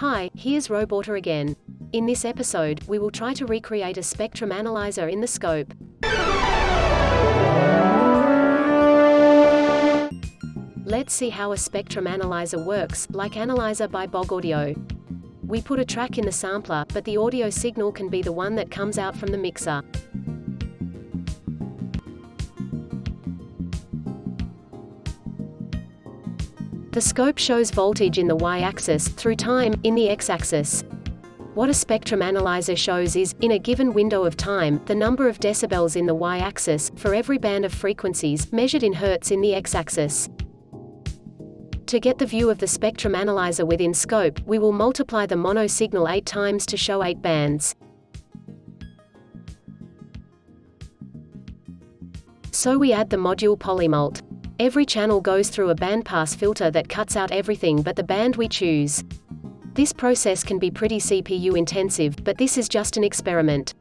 Hi, here's Roboter again. In this episode, we will try to recreate a spectrum analyzer in the scope. Let's see how a spectrum analyzer works, like Analyzer by Bogaudio. We put a track in the sampler, but the audio signal can be the one that comes out from the mixer. The scope shows voltage in the y-axis, through time, in the x-axis. What a spectrum analyzer shows is, in a given window of time, the number of decibels in the y-axis, for every band of frequencies, measured in hertz in the x-axis. To get the view of the spectrum analyzer within scope, we will multiply the mono signal 8 times to show 8 bands. So we add the module polymult. Every channel goes through a bandpass filter that cuts out everything but the band we choose. This process can be pretty CPU intensive, but this is just an experiment.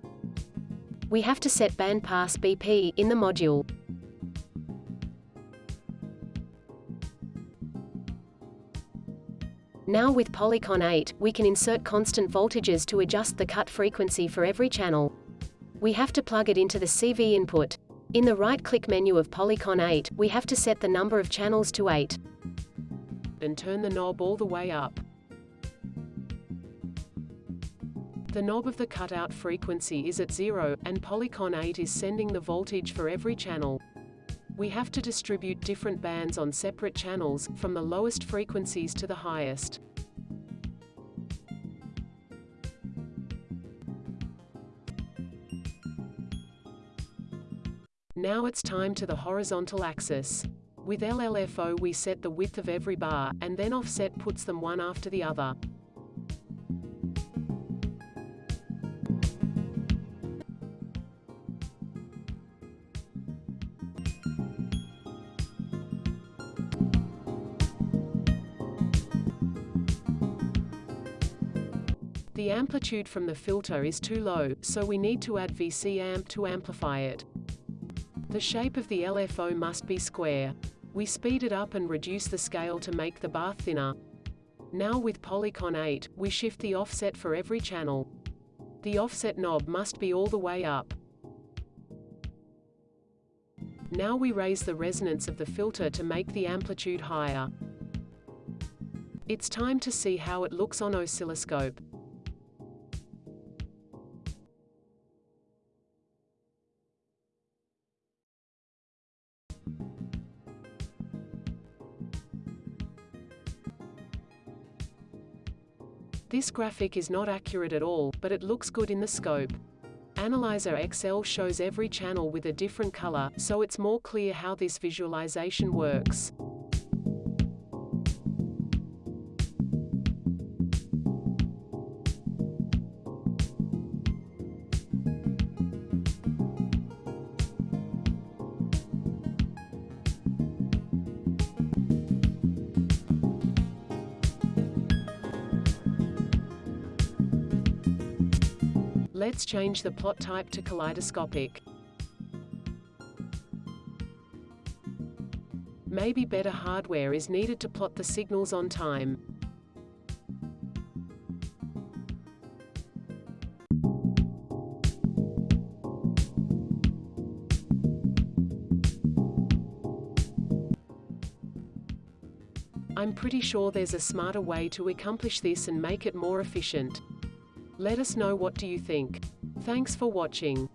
We have to set bandpass BP in the module. Now with Polycon 8, we can insert constant voltages to adjust the cut frequency for every channel. We have to plug it into the CV input. In the right-click menu of Polycon 8, we have to set the number of channels to 8. Then turn the knob all the way up. The knob of the cutout frequency is at zero, and Polycon 8 is sending the voltage for every channel. We have to distribute different bands on separate channels, from the lowest frequencies to the highest. Now it's time to the horizontal axis. With LLFO we set the width of every bar, and then offset puts them one after the other. The amplitude from the filter is too low, so we need to add VC amp to amplify it. The shape of the LFO must be square. We speed it up and reduce the scale to make the bar thinner. Now with Polycon 8, we shift the offset for every channel. The offset knob must be all the way up. Now we raise the resonance of the filter to make the amplitude higher. It's time to see how it looks on oscilloscope. This graphic is not accurate at all, but it looks good in the scope. Analyzer XL shows every channel with a different color, so it's more clear how this visualization works. Let's change the plot type to kaleidoscopic. Maybe better hardware is needed to plot the signals on time. I'm pretty sure there's a smarter way to accomplish this and make it more efficient. Let us know what do you think. Thanks for watching.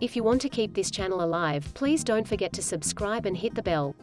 If you want to keep this channel alive, please don't forget to subscribe and hit the bell.